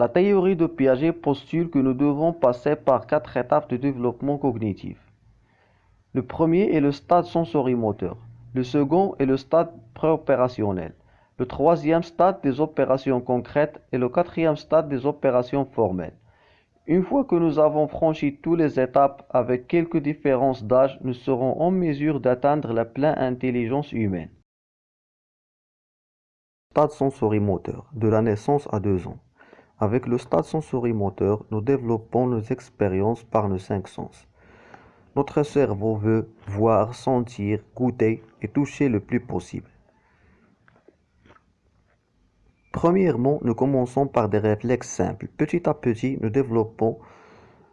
La théorie de Piaget postule que nous devons passer par quatre étapes de développement cognitif. Le premier est le stade sensorimoteur. Le second est le stade préopérationnel. Le troisième stade des opérations concrètes et le quatrième stade des opérations formelles. Une fois que nous avons franchi toutes les étapes avec quelques différences d'âge, nous serons en mesure d'atteindre la pleine intelligence humaine. Stade sensorimoteur, de la naissance à deux ans. Avec le stade sensorimoteur, nous développons nos expériences par nos cinq sens. Notre cerveau veut voir, sentir, goûter et toucher le plus possible. Premièrement, nous commençons par des réflexes simples. Petit à petit, nous développons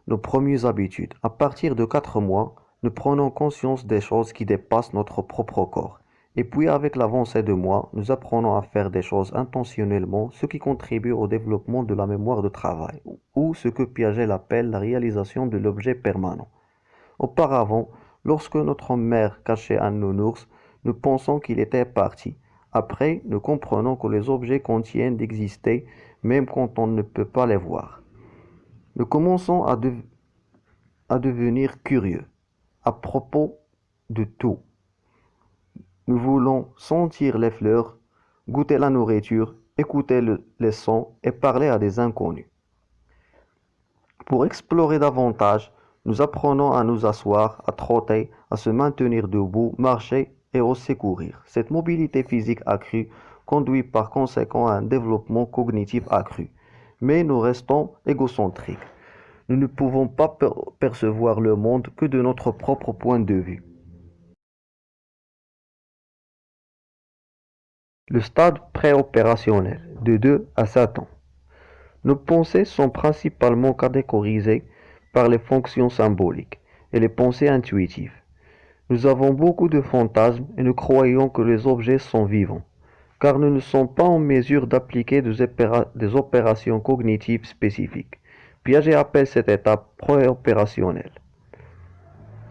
nos premières habitudes. À partir de quatre mois, nous prenons conscience des choses qui dépassent notre propre corps. Et puis avec l'avancée de moi, nous apprenons à faire des choses intentionnellement, ce qui contribue au développement de la mémoire de travail, ou ce que Piaget appelle la réalisation de l'objet permanent. Auparavant, lorsque notre mère cachait un nounours, nous pensons qu'il était parti. Après, nous comprenons que les objets contiennent d'exister même quand on ne peut pas les voir. Nous commençons à devenir curieux à propos de tout. Nous voulons sentir les fleurs, goûter la nourriture, écouter le, les sons et parler à des inconnus. Pour explorer davantage, nous apprenons à nous asseoir, à trotter, à se maintenir debout, marcher et aussi courir. Cette mobilité physique accrue conduit par conséquent à un développement cognitif accru. Mais nous restons égocentriques. Nous ne pouvons pas percevoir le monde que de notre propre point de vue. Le stade préopérationnel, de 2 à 7 ans. Nos pensées sont principalement catégorisées par les fonctions symboliques et les pensées intuitives. Nous avons beaucoup de fantasmes et nous croyons que les objets sont vivants, car nous ne sommes pas en mesure d'appliquer des, opérations cognitives spécifiques. Piaget appelle cette étape préopérationnelle.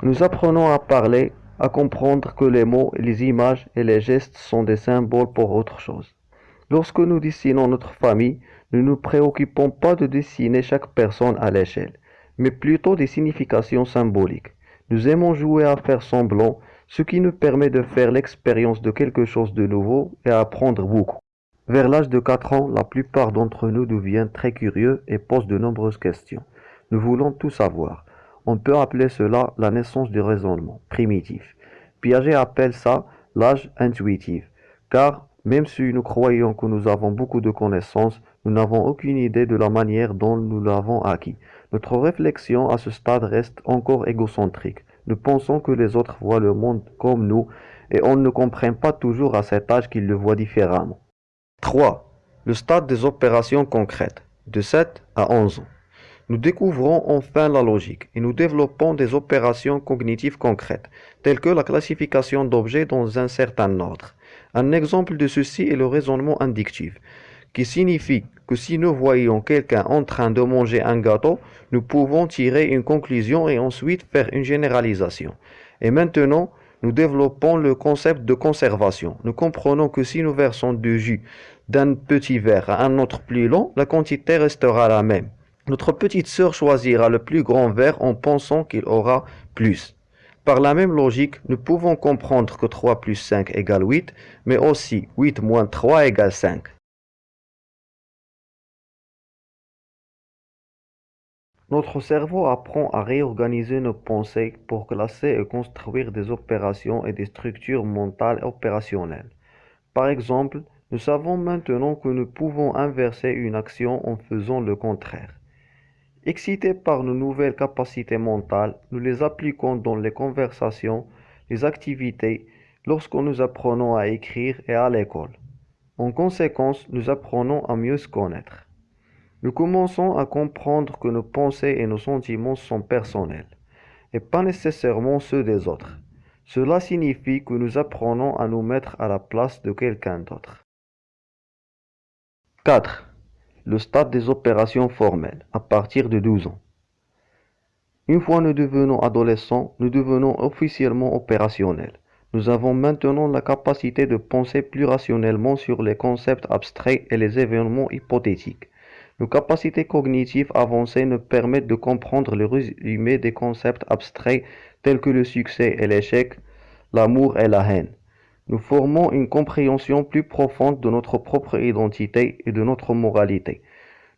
Nous apprenons à parler à comprendre que les mots, les images et les gestes sont des symboles pour autre chose. Lorsque nous dessinons notre famille, nous ne nous préoccupons pas de dessiner chaque personne à l'échelle, mais plutôt des significations symboliques. Nous aimons jouer à faire semblant, ce qui nous permet de faire l'expérience de quelque chose de nouveau et apprendre beaucoup. Vers l'âge de 4 ans, la plupart d'entre nous deviennent très curieux et posent de nombreuses questions. Nous voulons tout savoir. On peut appeler cela la naissance du raisonnement primitif. Piaget appelle ça l'âge intuitif, car même si nous croyons que nous avons beaucoup de connaissances, nous n'avons aucune idée de la manière dont nous l'avons acquis. Notre réflexion à ce stade reste encore égocentrique. Nous pensons que les autres voient le monde comme nous et on ne comprend pas toujours à cet âge qu'ils le voient différemment. 3. Le stade des opérations concrètes, de 7 à 11 ans. Nous découvrons enfin la logique et nous développons des opérations cognitives concrètes, telles que la classification d'objets dans un certain ordre. Un exemple de ceci est le raisonnement inductif, qui signifie que si nous voyons quelqu'un en train de manger un gâteau, nous pouvons tirer une conclusion et ensuite faire une généralisation. Et maintenant, nous développons le concept de conservation. Nous comprenons que si nous versons du jus d'un petit verre à un autre plus long, la quantité restera la même. Notre petite sœur choisira le plus grand verre en pensant qu'il aura plus. Par la même logique, nous pouvons comprendre que 3 plus 5 égale 8, mais aussi 8 moins 3 égale 5. Notre cerveau apprend à réorganiser nos pensées pour classer et construire des opérations et des structures mentales opérationnelles. Par exemple, nous savons maintenant que nous pouvons inverser une action en faisant le contraire. Excités par nos nouvelles capacités mentales, nous les appliquons dans les conversations, les activités, lorsque nous apprenons à écrire et à l'école. En conséquence, nous apprenons à mieux se connaître. Nous commençons à comprendre que nos pensées et nos sentiments sont personnels, et pas nécessairement ceux des autres. Cela signifie que nous apprenons à nous mettre à la place de quelqu'un d'autre. 4 le stade des opérations formelles, à partir de 12 ans. Une fois nous devenons adolescents, nous devenons officiellement opérationnels. Nous avons maintenant la capacité de penser plus rationnellement sur les concepts abstraits et les événements hypothétiques. Nos capacités cognitives avancées nous permettent de comprendre le résumé des concepts abstraits tels que le succès et l'échec, l'amour et la haine. Nous formons une compréhension plus profonde de notre propre identité et de notre moralité.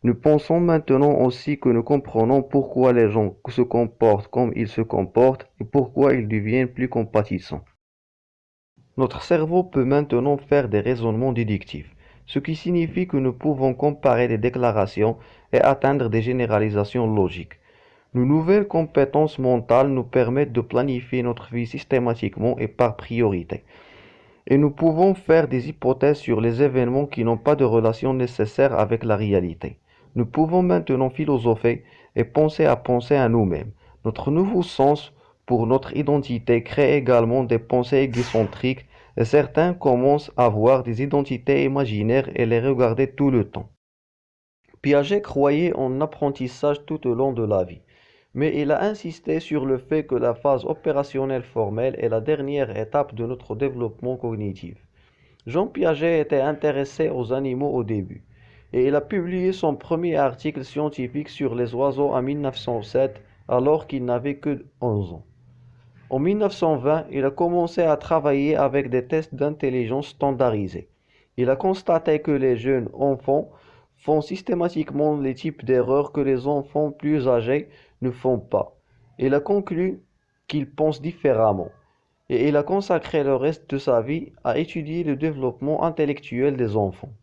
Nous pensons maintenant aussi que nous comprenons pourquoi les gens se comportent comme ils se comportent et pourquoi ils deviennent plus compatissants. Notre cerveau peut maintenant faire des raisonnements déductifs, ce qui signifie que nous pouvons comparer des déclarations et atteindre des généralisations logiques. Nos nouvelles compétences mentales nous permettent de planifier notre vie systématiquement et par priorité et nous pouvons faire des hypothèses sur les événements qui n'ont pas de relation nécessaire avec la réalité. Nous pouvons maintenant philosopher et penser à penser à nous-mêmes. Notre nouveau sens pour notre identité crée également des pensées égocentriques et certains commencent à voir des identités imaginaires et les regarder tout le temps. Piaget croyait en apprentissage tout au long de la vie mais il a insisté sur le fait que la phase opérationnelle formelle est la dernière étape de notre développement cognitif. Jean Piaget était intéressé aux animaux au début, et il a publié son premier article scientifique sur les oiseaux en 1907 alors qu'il n'avait que 11 ans. En 1920, il a commencé à travailler avec des tests d'intelligence standardisés. Il a constaté que les jeunes enfants font systématiquement les types d'erreurs que les enfants plus âgés ne font pas. Il a conclu qu'il pense différemment et il a consacré le reste de sa vie à étudier le développement intellectuel des enfants.